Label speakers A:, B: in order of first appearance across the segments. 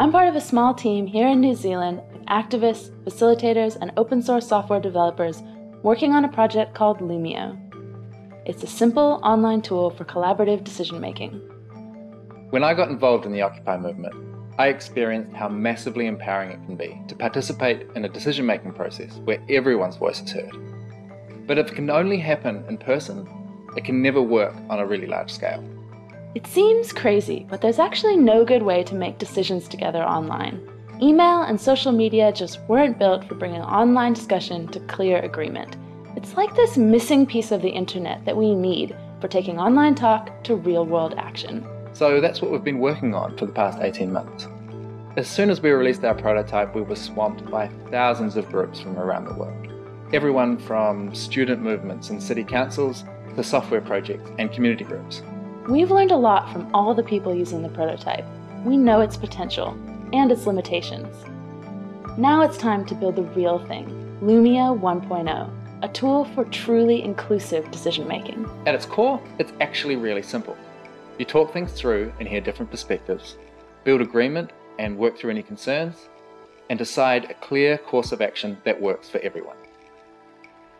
A: I'm part of a small team here in New Zealand of activists, facilitators, and open source software developers working on a project called Loomio. It's a simple online tool for collaborative decision making.
B: When I got involved in the Occupy movement, I experienced how massively empowering it can be to participate in a decision making process where everyone's voice is heard. But if it can only happen in person, it can never work on a really large scale.
A: It seems crazy, but there's actually no good way to make decisions together online. Email and social media just weren't built for bringing online discussion to clear agreement. It's like this missing piece of the internet that we need for taking online talk to real world action.
B: So that's what we've been working on for the past 18 months. As soon as we released our prototype, we were swamped by thousands of groups from around the world. Everyone from student movements and city councils to software projects and community groups.
A: We've learned a lot from all the people using the prototype. We know its potential and its limitations. Now it's time to build the real thing, Loomio 1.0, a tool for truly inclusive decision making.
B: At its core, it's actually really simple. You talk things through and hear different perspectives, build agreement and work through any concerns, and decide a clear course of action that works for everyone.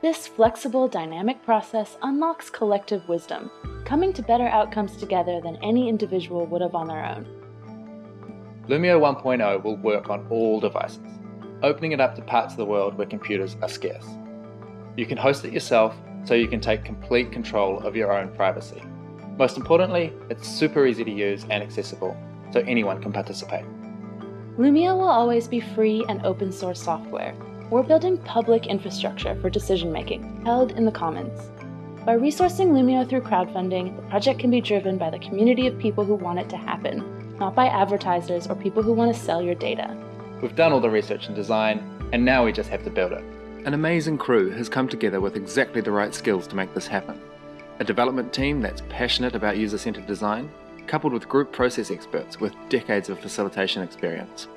A: This flexible, dynamic process unlocks collective wisdom, coming to better outcomes together than any individual would have on their own.
B: Loomio 1.0 will work on all devices, opening it up to parts of the world where computers are scarce. You can host it yourself so you can take complete control of your own privacy. Most importantly, it's super easy to use and accessible, so anyone can participate.
A: Loomio will always be free and open source software, we're building public infrastructure for decision making, held in the commons. By resourcing Loomio through crowdfunding, the project can be driven by the community of people who want it to happen, not by advertisers or people who want to sell your data.
B: We've done all the research and design, and now we just have to build it. An amazing crew has come together with exactly the right skills to make this happen. A development team that's passionate about user centered design, coupled with group process experts with decades of facilitation experience.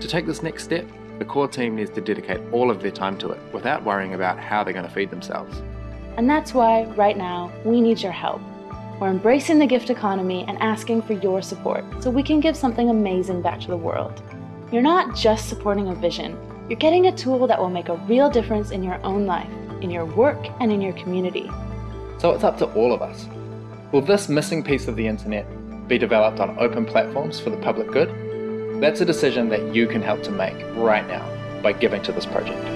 B: To take this next step, the core team needs to dedicate all of their time to it without worrying about how they're going to feed themselves.
A: And that's why, right now, we need your help. We're embracing the gift economy and asking for your support so we can give something amazing back to the world. You're not just supporting a vision, you're getting a tool that will make a real difference in your own life, in your work, and in your community.
B: So it's up to all of us. Will this missing piece of the internet be developed on open platforms for the public good? That's a decision that you can help to make right now by giving to this project.